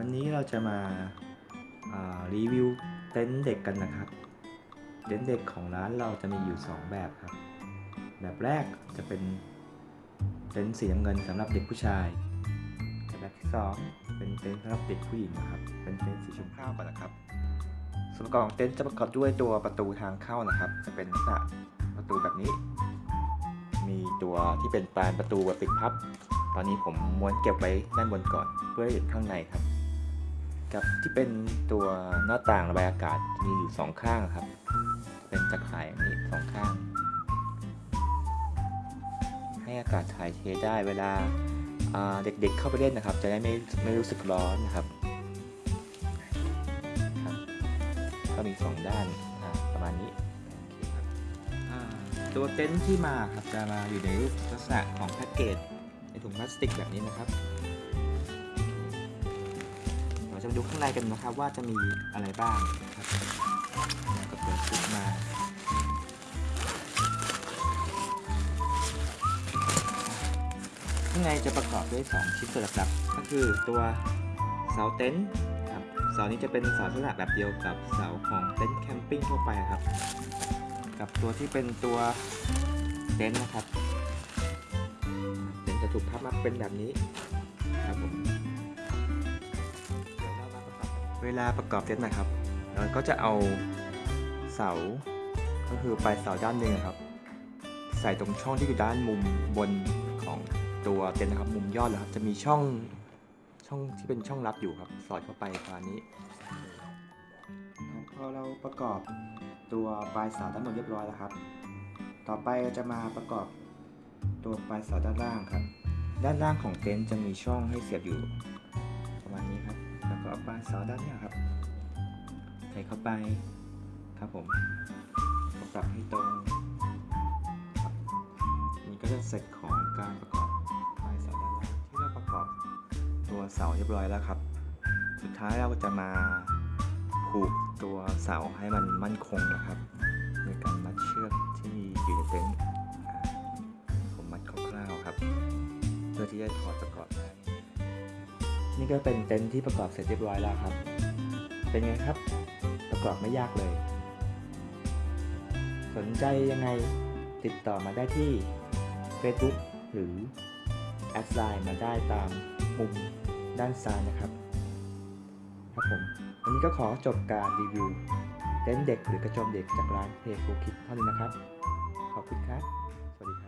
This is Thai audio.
วันนี้เราจะมาารีวิวเต็นท์เด็กกันนะครับ เต็นท์เด็กของร้านเราจะมีอยู่ 2 แบบครับ แบบแรกจะเป็นเต็นท์สีน้ำเงินสำหรับเด็กผู้ชายแต่แบบที่ 2 เป็นเต็นท์สำหรับเด็กผู้หญิงนะครับ เป็นเต็นท์สีชมพูก่อนนะครับส่วนประกอบของเต็นท์จะประกอบด้วยตัวประตูทางเข้านะครับ จะเป็นลักษณะประตูแบบนี้ มีตัวที่เป็นปานประตูแบบปิดพับ ตอนนี้ผมม้วนเก็บไว้ด้านบนก่อนเพื่อให้เห็นข้างในครับ กับที่เป็นตัวหน้าต่างระบายอากาศมีอยู่สองข้างครับ เป็นจักรข่ายอย่างนี้สองข้าง ให้อากาศถ่ายเทได้เวลาเด็กๆเข้าไปเล่นนะครับ จะได้ไม่ไม่รู้สึกร้อนนะครับครับ ก็มีสองด้านประมาณนี้ตัวเต็นท์ที่มาครับจะมาอยู่ในรูปลักษณะของแพ็กเกจในถุงพลาสติกแบบนี้นะครับ เราจะดูข้างในกันนะครับว่าจะมีอะไรบ้างนะครับก็เปิดชุดมาข้างในจะประกอบด้วย 2 ชิ้นส่วนหลักๆก็คือตัวเสาเต็นท์ครับเสานี้จะเป็นเสาลักษณะแบบเดียวกับเสาของเต็นท์แคมปิ้งทั่วไปครับ กับตัวที่เป็นตัวเต็นท์นะครับเต็นท์จะถูกพับมาเป็นแบบนี้ วลาประกอบเต็นนะครับ เราก็จะเอาเสา ก็คือปลายเสาด้านหนึ่งครับ ใส่ตรงช่องที่อยู่ด้านมุมบนของตัวเต็นท์นะครับ มุมยอดเลยครับ จะมีช่องช่องที่เป็นช่องลับอยู่ครับ สอดเข้าไปประมาณนี้พอเราประกอบตัวปลายเสาด้านบนเรียบร้อยแล้วครับ ต่อไปเราจะมาประกอบตัวปลายเสาด้านล่างครับ ด้านล่างของเต็นท์จะมีช่องให้เสียบอยู่ ก็เอาปลายเสาด้านนี้ครับ ใส่เข้าไปครับผมปรับให้ตรงครับนี่ก็จะเสร็จของการประกอบปลายเสาด้านล่างที่เราประกอบตัวเสาเรียบร้อยแล้วครับ สุดท้ายเราจะมาผูกตัวเสาให้มันมั่นคงนะครับโดยการมัดเชือกที่อยู่ในเต็นท์ผมมัดคร่าวๆครับ เพื่อที่จะถอดประกอบ นี่ก็เป็นเต็นท์ที่ประกอบเสร็จเรียบร้อยแล้วครับ เป็นไงครับ ประกอบไม่ยากเลย สนใจยังไงติดต่อมาได้ที่ Facebook หรือแอดไลน์มาได้ตามมุมด้านซ้ายนะครับ ครับผม วันนี้ก็ขอจบการรีวิวเต็นท์เด็กหรือกระโจมเด็กจากร้านเพย์โฟคิดเท่านี้นะครับ ขอบคุณครับ สวัสดีครับ